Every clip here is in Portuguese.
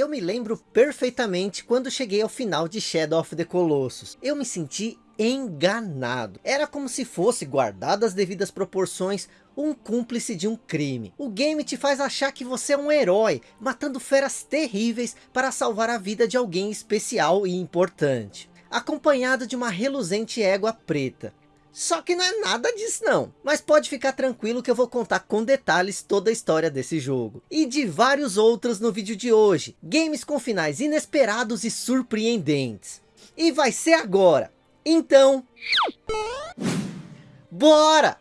Eu me lembro perfeitamente quando cheguei ao final de Shadow of the Colossus. Eu me senti enganado. Era como se fosse, guardado as devidas proporções, um cúmplice de um crime. O game te faz achar que você é um herói, matando feras terríveis para salvar a vida de alguém especial e importante. Acompanhado de uma reluzente égua preta. Só que não é nada disso não. Mas pode ficar tranquilo que eu vou contar com detalhes toda a história desse jogo. E de vários outros no vídeo de hoje. Games com finais inesperados e surpreendentes. E vai ser agora. Então... Bora!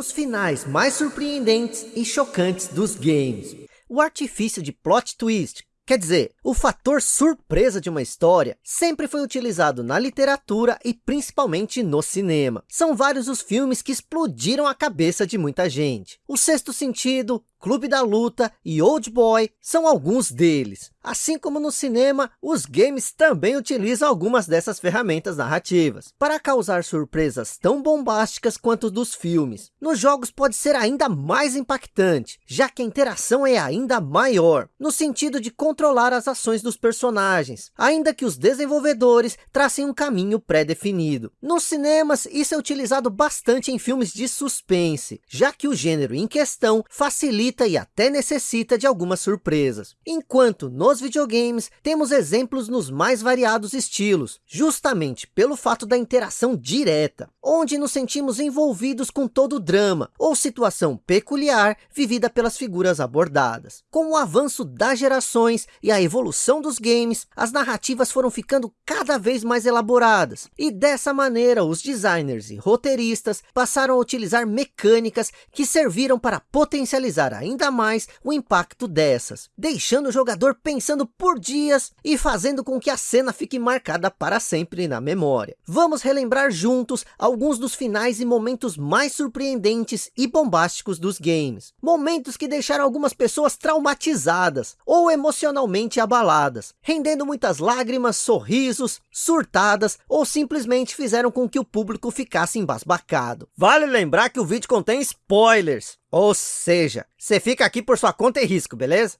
Os finais mais surpreendentes e chocantes dos games. O artifício de plot twist, Quer dizer, o fator surpresa de uma história sempre foi utilizado na literatura e principalmente no cinema. São vários os filmes que explodiram a cabeça de muita gente. O Sexto Sentido, Clube da Luta e Old Boy são alguns deles. Assim como no cinema, os games também utilizam algumas dessas ferramentas narrativas, para causar surpresas tão bombásticas quanto dos filmes. Nos jogos pode ser ainda mais impactante, já que a interação é ainda maior, no sentido de controlar as ações dos personagens, ainda que os desenvolvedores tracem um caminho pré-definido. Nos cinemas, isso é utilizado bastante em filmes de suspense, já que o gênero em questão facilita e até necessita de algumas surpresas. Enquanto no nos videogames, temos exemplos nos mais variados estilos, justamente pelo fato da interação direta, onde nos sentimos envolvidos com todo o drama, ou situação peculiar vivida pelas figuras abordadas. Com o avanço das gerações e a evolução dos games, as narrativas foram ficando cada vez mais elaboradas, e dessa maneira os designers e roteiristas passaram a utilizar mecânicas que serviram para potencializar ainda mais o impacto dessas, deixando o jogador pensando por dias e fazendo com que a cena fique marcada para sempre na memória. Vamos relembrar juntos alguns dos finais e momentos mais surpreendentes e bombásticos dos games. Momentos que deixaram algumas pessoas traumatizadas ou emocionalmente abaladas, rendendo muitas lágrimas, sorrisos, surtadas ou simplesmente fizeram com que o público ficasse embasbacado. Vale lembrar que o vídeo contém spoilers, ou seja, você fica aqui por sua conta e risco, beleza?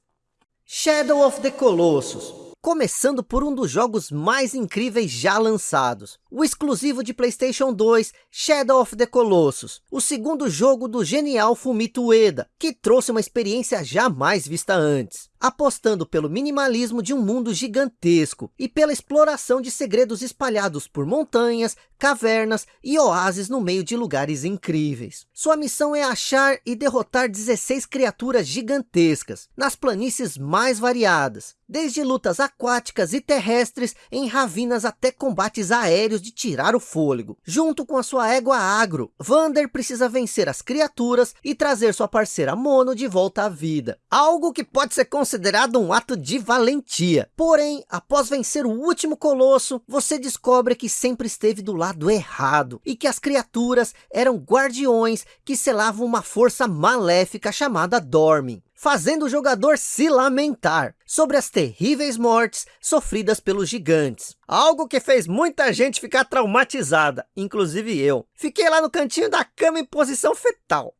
Shadow of the Colossus. Começando por um dos jogos mais incríveis já lançados. O exclusivo de Playstation 2, Shadow of the Colossus. O segundo jogo do genial Fumito Ueda, que trouxe uma experiência jamais vista antes apostando pelo minimalismo de um mundo gigantesco e pela exploração de segredos espalhados por montanhas, cavernas e oásis no meio de lugares incríveis. Sua missão é achar e derrotar 16 criaturas gigantescas, nas planícies mais variadas, desde lutas aquáticas e terrestres em ravinas até combates aéreos de tirar o fôlego. Junto com a sua égua agro, Vander precisa vencer as criaturas e trazer sua parceira Mono de volta à vida. Algo que pode ser considerado considerado um ato de valentia. Porém, após vencer o último colosso, você descobre que sempre esteve do lado errado e que as criaturas eram guardiões que selavam uma força maléfica chamada Dormin fazendo o jogador se lamentar sobre as terríveis mortes sofridas pelos gigantes. Algo que fez muita gente ficar traumatizada, inclusive eu. Fiquei lá no cantinho da cama em posição fetal.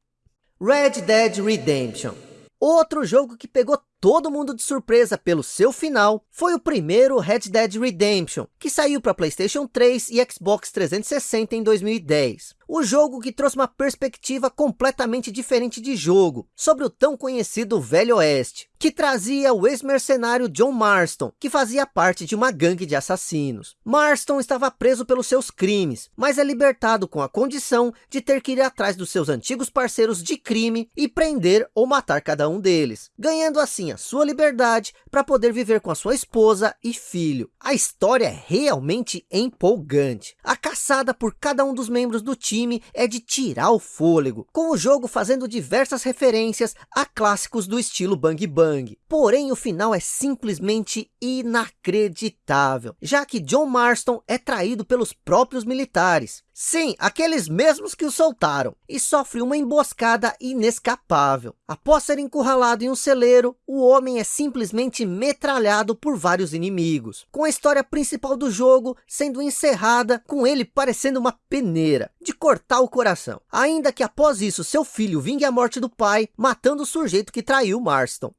Red Dead Redemption. Outro jogo que pegou todo mundo de surpresa pelo seu final foi o primeiro Red Dead Redemption, que saiu para Playstation 3 e Xbox 360 em 2010. O jogo que trouxe uma perspectiva completamente diferente de jogo, sobre o tão conhecido Velho Oeste, que trazia o ex-mercenário John Marston, que fazia parte de uma gangue de assassinos. Marston estava preso pelos seus crimes, mas é libertado com a condição de ter que ir atrás dos seus antigos parceiros de crime e prender ou matar cada um deles, ganhando assim a sua liberdade para poder viver com a sua esposa e filho. A história é realmente empolgante. A caçada por cada um dos membros do time é de tirar o fôlego, com o jogo fazendo diversas referências a clássicos do estilo Bang Bang. Porém, o final é simplesmente inacreditável, já que John Marston é traído pelos próprios militares, Sim, aqueles mesmos que o soltaram. E sofre uma emboscada inescapável. Após ser encurralado em um celeiro, o homem é simplesmente metralhado por vários inimigos. Com a história principal do jogo sendo encerrada, com ele parecendo uma peneira, de cortar o coração. Ainda que após isso seu filho vingue a morte do pai, matando o sujeito que traiu Marston.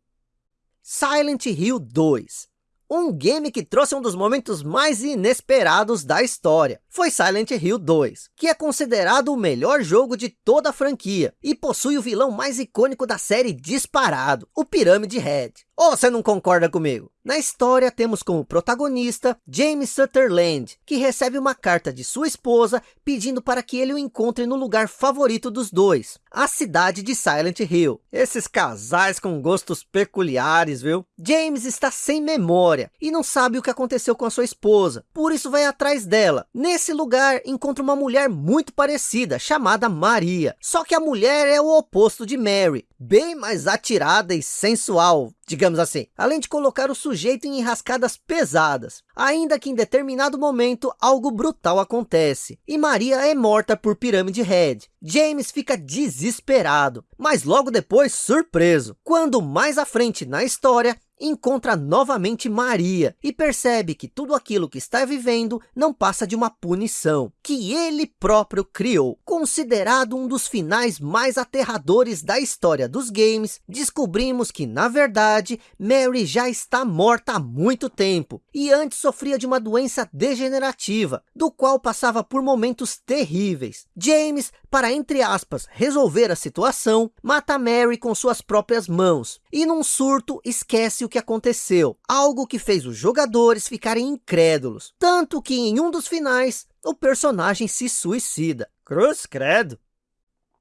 Silent Hill 2 um game que trouxe um dos momentos mais inesperados da história. Foi Silent Hill 2, que é considerado o melhor jogo de toda a franquia, e possui o vilão mais icônico da série disparado, o Pyramid Head. Ou você não concorda comigo? Na história, temos como protagonista James Sutherland, que recebe uma carta de sua esposa pedindo para que ele o encontre no lugar favorito dos dois, a cidade de Silent Hill. Esses casais com gostos peculiares, viu? James está sem memória e não sabe o que aconteceu com a sua esposa, por isso vai atrás dela. Nesse lugar, encontra uma mulher muito parecida, chamada Maria. Só que a mulher é o oposto de Mary, bem mais atirada e sensual, digamos assim, além de colocar o sujeito em enrascadas pesadas. Ainda que em determinado momento algo brutal acontece, e Maria é morta por Pyramid Head. James fica desesperado, mas logo depois surpreso, quando mais à frente na história, encontra novamente Maria e percebe que tudo aquilo que está vivendo não passa de uma punição que ele próprio criou. Considerado um dos finais mais aterradores da história dos games, descobrimos que na verdade Mary já está morta há muito tempo e antes sofria de uma doença degenerativa, do qual passava por momentos terríveis. James, para entre aspas, resolver a situação, mata Mary com suas próprias mãos e num surto esquece o que aconteceu, algo que fez os jogadores ficarem incrédulos, tanto que em um dos finais, o personagem se suicida. Cruz credo!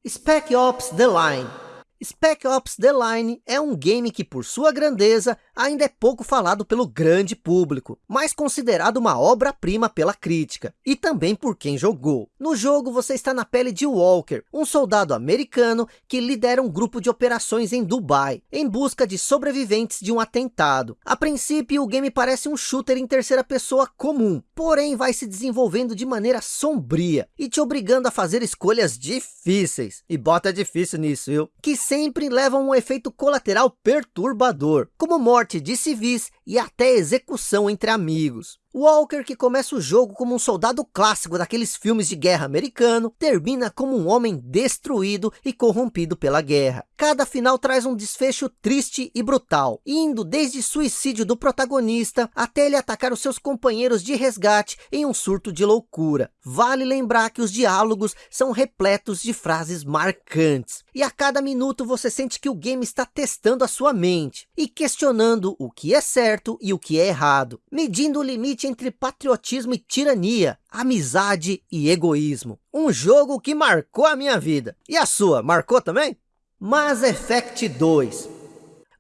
Spec Ops The Line Spec Ops The Line é um game que, por sua grandeza, ainda é pouco falado pelo grande público, mas considerado uma obra-prima pela crítica, e também por quem jogou. No jogo, você está na pele de Walker, um soldado americano que lidera um grupo de operações em Dubai, em busca de sobreviventes de um atentado. A princípio, o game parece um shooter em terceira pessoa comum, porém vai se desenvolvendo de maneira sombria, e te obrigando a fazer escolhas difíceis. E bota difícil nisso, viu? Que sempre levam um efeito colateral perturbador, como morte de civis e até execução entre amigos. Walker, que começa o jogo como um soldado clássico daqueles filmes de guerra americano, termina como um homem destruído e corrompido pela guerra. Cada final traz um desfecho triste e brutal, indo desde suicídio do protagonista até ele atacar os seus companheiros de resgate em um surto de loucura. Vale lembrar que os diálogos são repletos de frases marcantes, e a cada minuto você sente que o game está testando a sua mente e questionando o que é certo e o que é errado, medindo o limite limite entre patriotismo e tirania, amizade e egoísmo. Um jogo que marcou a minha vida. E a sua, marcou também? Mass Effect 2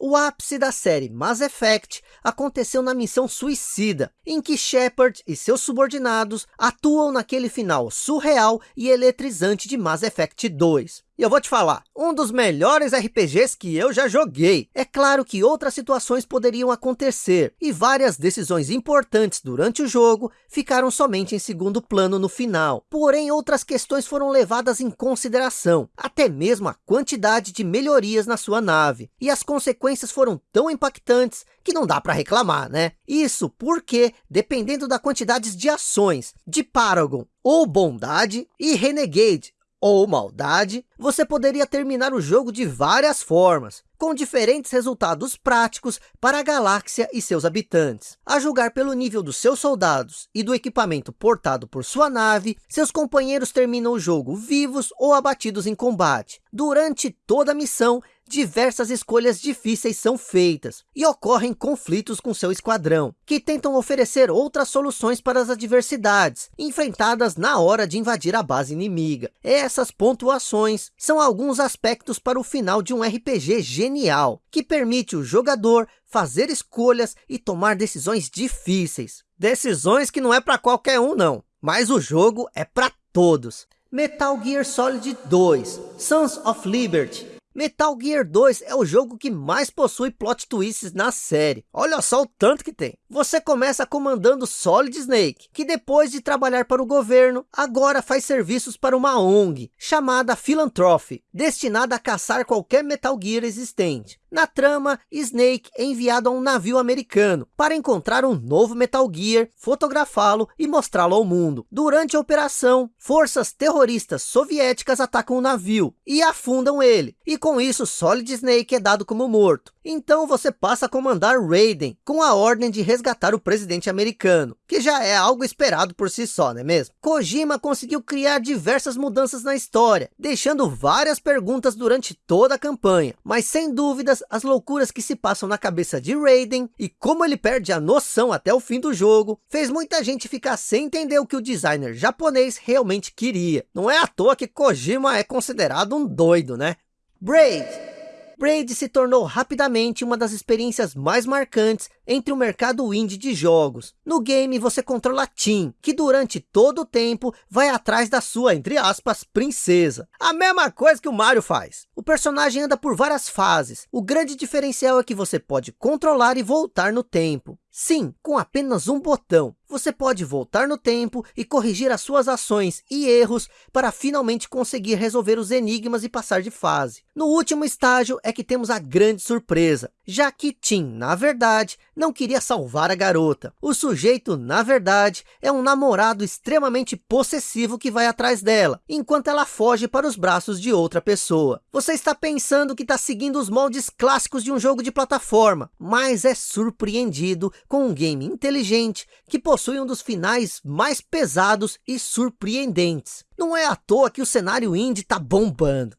o ápice da série Mass Effect aconteceu na missão Suicida, em que Shepard e seus subordinados atuam naquele final surreal e eletrizante de Mass Effect 2. E eu vou te falar, um dos melhores RPGs que eu já joguei. É claro que outras situações poderiam acontecer, e várias decisões importantes durante o jogo ficaram somente em segundo plano no final. Porém, outras questões foram levadas em consideração, até mesmo a quantidade de melhorias na sua nave. E as consequências foram tão impactantes que não dá para reclamar, né? Isso porque, dependendo da quantidade de ações de Paragon ou Bondade e Renegade ou maldade, você poderia terminar o jogo de várias formas, com diferentes resultados práticos para a galáxia e seus habitantes. A julgar pelo nível dos seus soldados e do equipamento portado por sua nave, seus companheiros terminam o jogo vivos ou abatidos em combate. Durante toda a missão, diversas escolhas difíceis são feitas e ocorrem conflitos com seu esquadrão, que tentam oferecer outras soluções para as adversidades enfrentadas na hora de invadir a base inimiga. Essas pontuações são alguns aspectos para o final de um RPG genial, que permite o jogador fazer escolhas e tomar decisões difíceis. Decisões que não é para qualquer um não, mas o jogo é para todos. Metal Gear Solid 2, Sons of Liberty Metal Gear 2 é o jogo que mais possui plot twists na série. Olha só o tanto que tem. Você começa comandando Solid Snake, que depois de trabalhar para o governo, agora faz serviços para uma ONG, chamada Philanthropy, destinada a caçar qualquer Metal Gear existente. Na trama, Snake é enviado a um navio americano para encontrar um novo Metal Gear, fotografá-lo e mostrá-lo ao mundo. Durante a operação, forças terroristas soviéticas atacam o navio e afundam ele. E com isso, Solid Snake é dado como morto. Então você passa a comandar Raiden, com a ordem de resgatar o presidente americano, que já é algo esperado por si só, não é mesmo? Kojima conseguiu criar diversas mudanças na história, deixando várias perguntas durante toda a campanha, mas sem dúvidas as loucuras que se passam na cabeça de Raiden e como ele perde a noção até o fim do jogo, fez muita gente ficar sem entender o que o designer japonês realmente queria. Não é à toa que Kojima é considerado um doido, né? Braid Braid se tornou rapidamente uma das experiências mais marcantes entre o mercado indie de jogos. No game você controla Tim, que durante todo o tempo vai atrás da sua, entre aspas, princesa. A mesma coisa que o Mario faz. O personagem anda por várias fases. O grande diferencial é que você pode controlar e voltar no tempo. Sim, com apenas um botão, você pode voltar no tempo e corrigir as suas ações e erros para finalmente conseguir resolver os enigmas e passar de fase. No último estágio é que temos a grande surpresa, já que Tim, na verdade, não queria salvar a garota. O sujeito, na verdade, é um namorado extremamente possessivo que vai atrás dela, enquanto ela foge para os braços de outra pessoa. Você está pensando que está seguindo os moldes clássicos de um jogo de plataforma, mas é surpreendido com um game inteligente que possui um dos finais mais pesados e surpreendentes. Não é à toa que o cenário indie está bombando.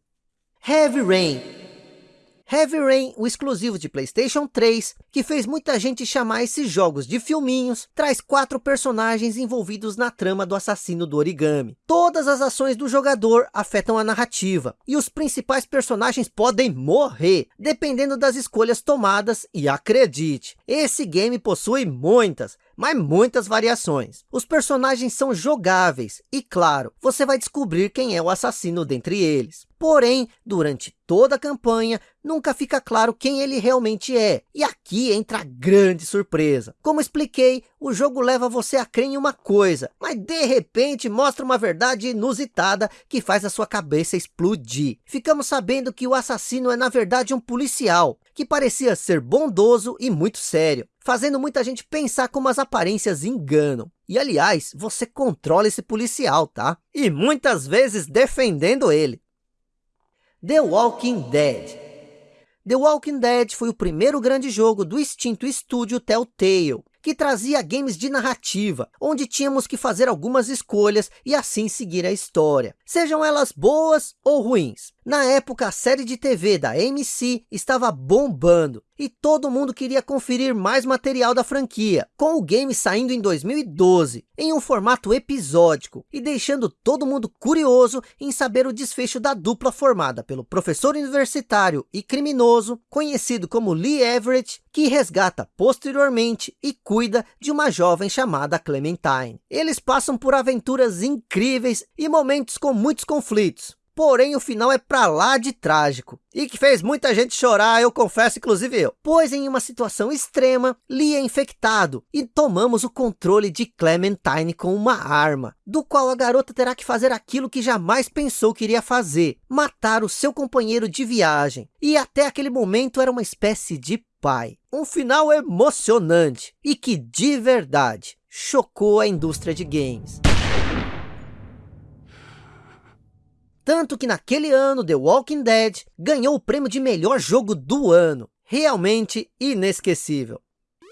Heavy Rain Heavy Rain, o exclusivo de Playstation 3, que fez muita gente chamar esses jogos de filminhos, traz quatro personagens envolvidos na trama do assassino do origami. Todas as ações do jogador afetam a narrativa, e os principais personagens podem morrer, dependendo das escolhas tomadas, e acredite, esse game possui muitas, mas muitas variações. Os personagens são jogáveis e, claro, você vai descobrir quem é o assassino dentre eles. Porém, durante toda a campanha, nunca fica claro quem ele realmente é. E aqui entra a grande surpresa. Como expliquei, o jogo leva você a crer em uma coisa, mas de repente mostra uma verdade inusitada que faz a sua cabeça explodir. Ficamos sabendo que o assassino é na verdade um policial, que parecia ser bondoso e muito sério fazendo muita gente pensar como as aparências enganam. E aliás, você controla esse policial, tá? E muitas vezes defendendo ele. The Walking Dead The Walking Dead foi o primeiro grande jogo do extinto estúdio Telltale, que trazia games de narrativa, onde tínhamos que fazer algumas escolhas e assim seguir a história, sejam elas boas ou ruins. Na época, a série de TV da AMC estava bombando e todo mundo queria conferir mais material da franquia, com o game saindo em 2012, em um formato episódico e deixando todo mundo curioso em saber o desfecho da dupla formada pelo professor universitário e criminoso, conhecido como Lee Everett, que resgata posteriormente e cuida de uma jovem chamada Clementine. Eles passam por aventuras incríveis e momentos com muitos conflitos, Porém, o final é pra lá de trágico. E que fez muita gente chorar, eu confesso, inclusive eu. Pois em uma situação extrema, Lee é infectado. E tomamos o controle de Clementine com uma arma. Do qual a garota terá que fazer aquilo que jamais pensou que iria fazer. Matar o seu companheiro de viagem. E até aquele momento era uma espécie de pai. Um final emocionante. E que, de verdade, chocou a indústria de games. Tanto que naquele ano, The Walking Dead ganhou o prêmio de melhor jogo do ano. Realmente inesquecível.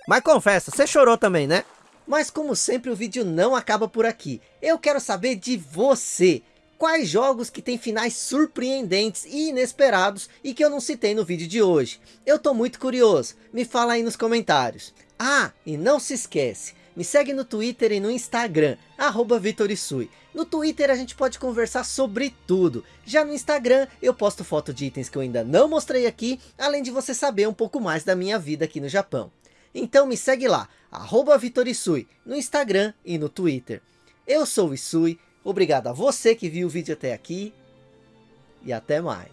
Mas confessa, você chorou também, né? Mas como sempre, o vídeo não acaba por aqui. Eu quero saber de você. Quais jogos que têm finais surpreendentes e inesperados e que eu não citei no vídeo de hoje? Eu tô muito curioso. Me fala aí nos comentários. Ah, e não se esquece. Me segue no Twitter e no Instagram, arroba Vitorisui. No Twitter a gente pode conversar sobre tudo. Já no Instagram eu posto foto de itens que eu ainda não mostrei aqui, além de você saber um pouco mais da minha vida aqui no Japão. Então me segue lá, arroba Vitorisui, no Instagram e no Twitter. Eu sou o Isui, obrigado a você que viu o vídeo até aqui e até mais.